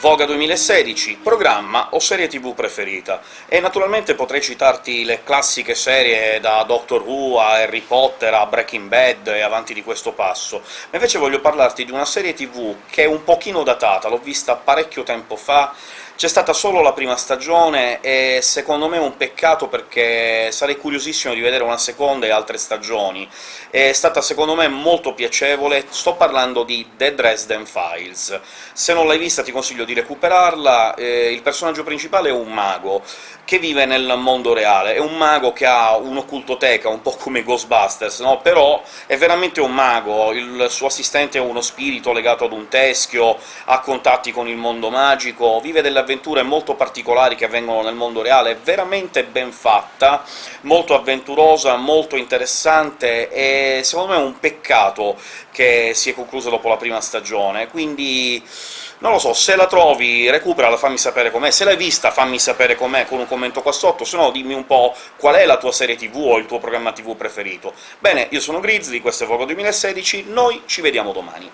Voga 2016, programma o serie tv preferita. E naturalmente potrei citarti le classiche serie da Doctor Who a Harry Potter a Breaking Bad e avanti di questo passo, ma invece voglio parlarti di una serie tv che è un pochino datata, l'ho vista parecchio tempo fa, c'è stata solo la prima stagione, e secondo me è un peccato perché sarei curiosissimo di vedere una seconda e altre stagioni. È stata secondo me molto piacevole, sto parlando di The Dresden Files. Se non l'hai vista ti consiglio di recuperarla, eh, il personaggio principale è un mago, che vive nel mondo reale. È un mago che ha un'occultoteca, un po' come Ghostbusters, no? però è veramente un mago, il suo assistente è uno spirito legato ad un teschio, ha contatti con il mondo magico, vive delle avventure molto particolari che avvengono nel mondo reale, è veramente ben fatta, molto avventurosa, molto interessante, e secondo me è un peccato che si è conclusa dopo la prima stagione, quindi non lo so, se la trovi recuperala, fammi sapere com'è, se l'hai vista fammi sapere com'è con un commento qua sotto, se no dimmi un po' qual è la tua serie TV o il tuo programma TV preferito. Bene, io sono Grizzly, questo è Vogo 2016, noi ci vediamo domani.